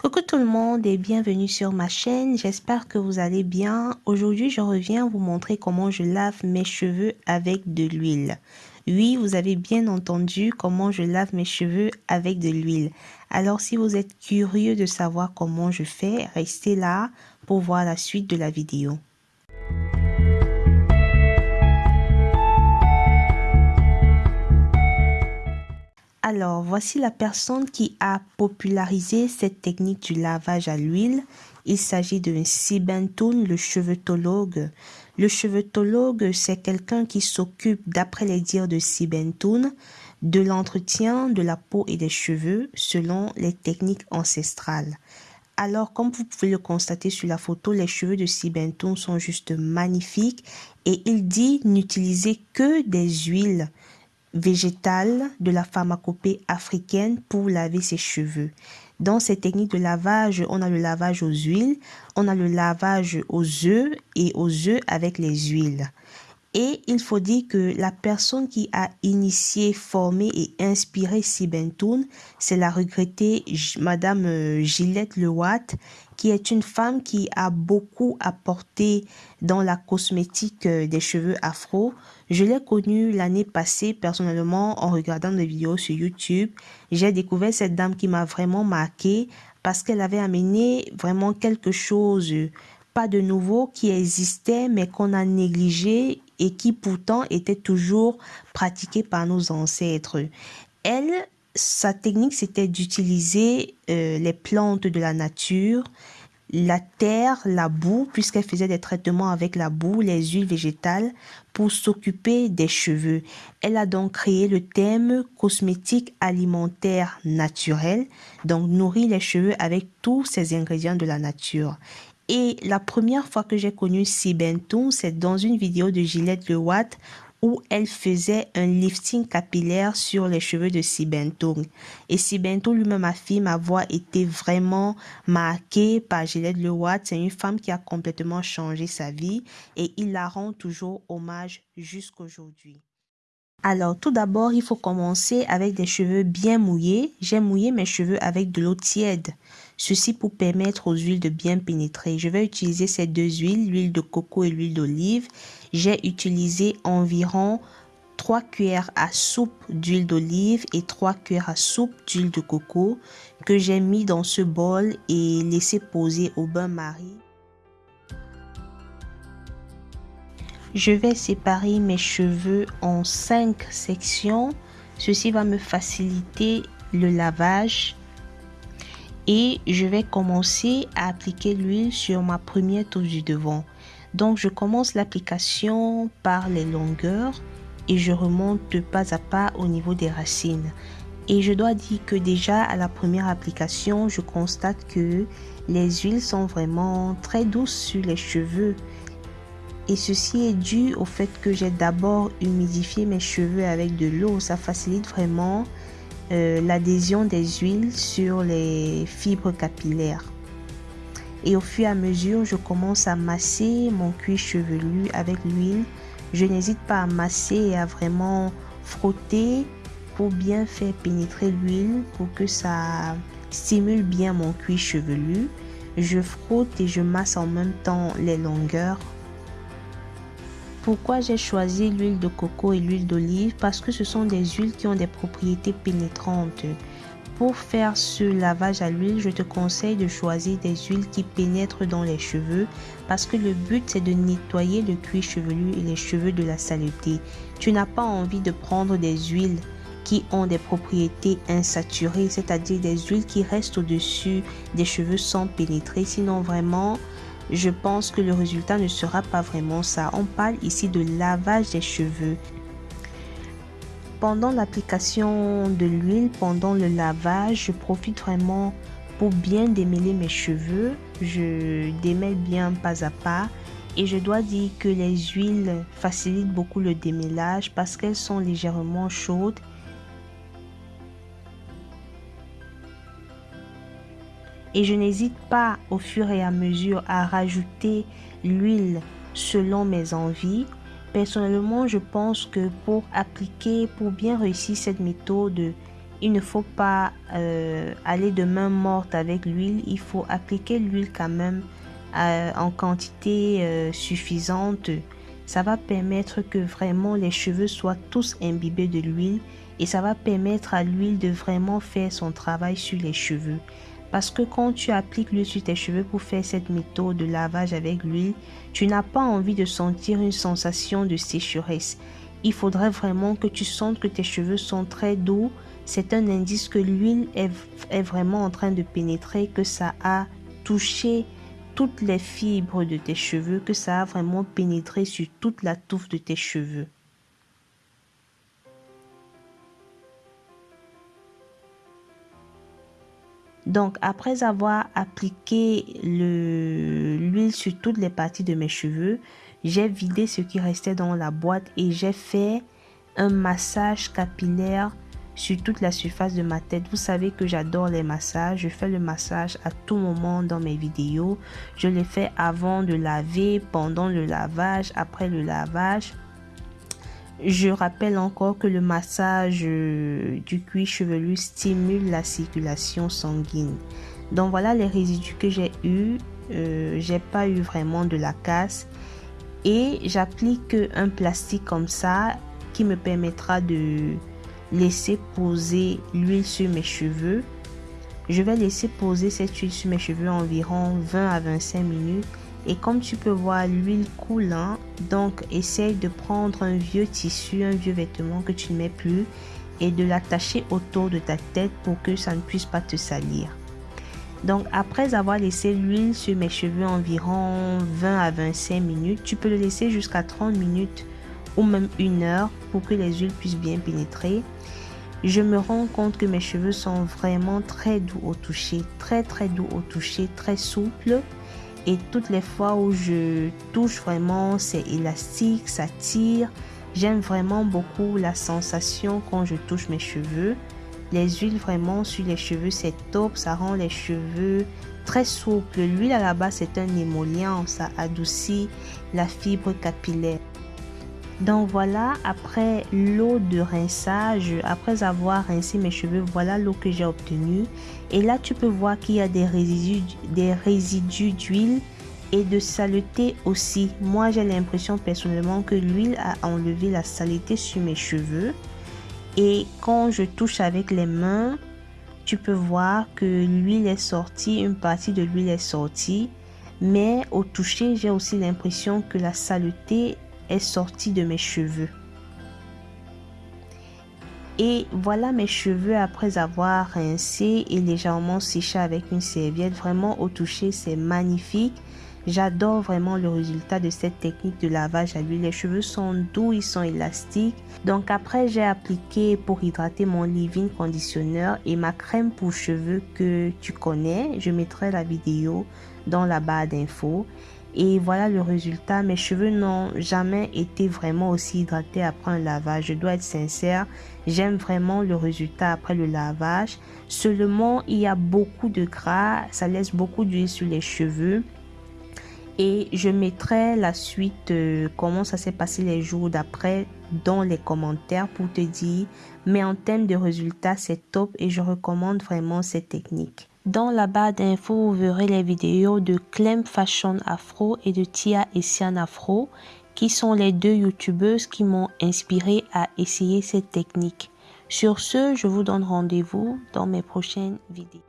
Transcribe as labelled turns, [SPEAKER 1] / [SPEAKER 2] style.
[SPEAKER 1] Coucou tout le monde et bienvenue sur ma chaîne, j'espère que vous allez bien. Aujourd'hui je reviens vous montrer comment je lave mes cheveux avec de l'huile. Oui, vous avez bien entendu comment je lave mes cheveux avec de l'huile. Alors si vous êtes curieux de savoir comment je fais, restez là pour voir la suite de la vidéo. Alors, voici la personne qui a popularisé cette technique du lavage à l'huile. Il s'agit de Sibentoun, le chevetologue. Le chevetologue, c'est quelqu'un qui s'occupe, d'après les dires de Sibentoun, de l'entretien de la peau et des cheveux selon les techniques ancestrales. Alors, comme vous pouvez le constater sur la photo, les cheveux de Sibentoun sont juste magnifiques et il dit n'utiliser que des huiles végétale de la pharmacopée africaine pour laver ses cheveux. Dans ces techniques de lavage, on a le lavage aux huiles, on a le lavage aux œufs et aux œufs avec les huiles. Et il faut dire que la personne qui a initié, formé et inspiré Sibentoun, c'est la regrettée Madame euh, Gillette Lewatt, qui est une femme qui a beaucoup apporté dans la cosmétique euh, des cheveux afro. Je l'ai connue l'année passée personnellement en regardant des vidéos sur YouTube. J'ai découvert cette dame qui m'a vraiment marqué parce qu'elle avait amené vraiment quelque chose pas de nouveau qui existait mais qu'on a négligé et qui pourtant était toujours pratiqué par nos ancêtres. Elle, sa technique, c'était d'utiliser euh, les plantes de la nature, la terre, la boue, puisqu'elle faisait des traitements avec la boue, les huiles végétales, pour s'occuper des cheveux. Elle a donc créé le thème cosmétique alimentaire naturel, donc nourrir les cheveux avec tous ces ingrédients de la nature. Et la première fois que j'ai connu Sibentoun, c'est dans une vidéo de Gillette Le Watt où elle faisait un lifting capillaire sur les cheveux de Sibentoun. Et Sibentoun lui-même affirme avoir été vraiment marqué par Gillette Le Watt. C'est une femme qui a complètement changé sa vie et il la rend toujours hommage jusqu'aujourd'hui. Alors, tout d'abord, il faut commencer avec des cheveux bien mouillés. J'ai mouillé mes cheveux avec de l'eau tiède. Ceci pour permettre aux huiles de bien pénétrer. Je vais utiliser ces deux huiles, l'huile de coco et l'huile d'olive. J'ai utilisé environ 3 cuillères à soupe d'huile d'olive et 3 cuillères à soupe d'huile de coco que j'ai mis dans ce bol et laissé poser au bain-marie. Je vais séparer mes cheveux en 5 sections. Ceci va me faciliter le lavage. Et je vais commencer à appliquer l'huile sur ma première touche du devant. Donc je commence l'application par les longueurs et je remonte pas à pas au niveau des racines. Et je dois dire que déjà à la première application, je constate que les huiles sont vraiment très douces sur les cheveux. Et ceci est dû au fait que j'ai d'abord humidifié mes cheveux avec de l'eau. Ça facilite vraiment euh, l'adhésion des huiles sur les fibres capillaires. Et au fur et à mesure, je commence à masser mon cuir chevelu avec l'huile. Je n'hésite pas à masser et à vraiment frotter pour bien faire pénétrer l'huile pour que ça stimule bien mon cuir chevelu. Je frotte et je masse en même temps les longueurs pourquoi j'ai choisi l'huile de coco et l'huile d'olive? Parce que ce sont des huiles qui ont des propriétés pénétrantes. Pour faire ce lavage à l'huile, je te conseille de choisir des huiles qui pénètrent dans les cheveux parce que le but c'est de nettoyer le cuir chevelu et les cheveux de la saleté. Tu n'as pas envie de prendre des huiles qui ont des propriétés insaturées, c'est-à-dire des huiles qui restent au-dessus des cheveux sans pénétrer. Sinon vraiment, je pense que le résultat ne sera pas vraiment ça. On parle ici de lavage des cheveux. Pendant l'application de l'huile, pendant le lavage, je profite vraiment pour bien démêler mes cheveux. Je démêle bien pas à pas. Et je dois dire que les huiles facilitent beaucoup le démêlage parce qu'elles sont légèrement chaudes et je n'hésite pas au fur et à mesure à rajouter l'huile selon mes envies. Personnellement, je pense que pour appliquer, pour bien réussir cette méthode, il ne faut pas euh, aller de main morte avec l'huile. Il faut appliquer l'huile quand même euh, en quantité euh, suffisante. Ça va permettre que vraiment les cheveux soient tous imbibés de l'huile et ça va permettre à l'huile de vraiment faire son travail sur les cheveux. Parce que quand tu appliques l'huile sur tes cheveux pour faire cette méthode de lavage avec l'huile, tu n'as pas envie de sentir une sensation de sécheresse. Il faudrait vraiment que tu sentes que tes cheveux sont très doux. C'est un indice que l'huile est, est, vraiment en train de pénétrer, que ça a touché toutes les fibres de tes cheveux, que ça a vraiment pénétré sur toute la touffe de tes cheveux. Donc, après avoir appliqué l'huile sur toutes les parties de mes cheveux, j'ai vidé ce qui restait dans la boîte et j'ai fait un massage capillaire sur toute la surface de ma tête. Vous savez que j'adore les massages. Je fais le massage à tout moment dans mes vidéos. Je les fais avant de laver, pendant le lavage, après le lavage. Je rappelle encore que le massage euh, du cuir chevelu stimule la circulation sanguine. Donc voilà les résidus que j'ai eu. Euh, j'ai pas eu vraiment de la casse et j'applique un plastique comme ça qui me permettra de laisser poser l'huile sur mes cheveux. Je vais laisser poser cette huile sur mes cheveux environ 20 à 25 minutes et comme tu peux voir l'huile coulant, donc essaye de prendre un vieux tissu, un vieux vêtement que tu ne mets plus et de l'attacher autour de ta tête pour que ça ne puisse pas te salir. Donc après avoir laissé l'huile sur mes cheveux environ 20 à 25 minutes, tu peux le laisser jusqu'à 30 minutes ou même une heure pour que les huiles puissent bien pénétrer. Je me rends compte que mes cheveux sont vraiment très doux au toucher, très très doux au toucher, très souples. Et toutes les fois où je touche vraiment, c'est élastique, ça tire. J'aime vraiment beaucoup la sensation quand je touche mes cheveux. Les huiles vraiment sur les cheveux, c'est top. Ça rend les cheveux très souples. L'huile à la base, c'est un émollient. Ça adoucit la fibre capillaire. Donc voilà, après l'eau de rinçage, après avoir rincé mes cheveux, voilà l'eau que j'ai obtenue. Et là, tu peux voir qu'il y a des résidus, des résidus d'huile et de saleté aussi. Moi, j'ai l'impression personnellement que l'huile a enlevé la saleté sur mes cheveux. Et quand je touche avec les mains, tu peux voir que l'huile est sortie, une partie de l'huile est sortie. Mais au toucher, j'ai aussi l'impression que la saleté est sortie de mes cheveux. Et voilà mes cheveux après avoir rincé et légèrement séché avec une serviette. Vraiment au toucher, c'est magnifique. J'adore vraiment le résultat de cette technique de lavage à l'huile. Les cheveux sont doux, ils sont élastiques. Donc après, j'ai appliqué pour hydrater mon leave-in conditionneur et ma crème pour cheveux que tu connais. Je mettrai la vidéo dans la barre d'infos. Et voilà le résultat. Mes cheveux n'ont jamais été vraiment aussi hydratés après un lavage. Je dois être sincère. J'aime vraiment le résultat après le lavage. Seulement, il y a beaucoup de gras. Ça laisse beaucoup d'huile sur les cheveux. Et je mettrai la suite, euh, comment ça s'est passé les jours d'après dans les commentaires pour te dire. Mais en termes de résultats, c'est top et je recommande vraiment cette technique. Dans la barre d'infos, vous verrez les vidéos de Clem Fashion Afro et de Tia Essian Afro, qui sont les deux youtubeuses qui m'ont inspiré à essayer cette technique. Sur ce, je vous donne rendez-vous dans mes prochaines vidéos.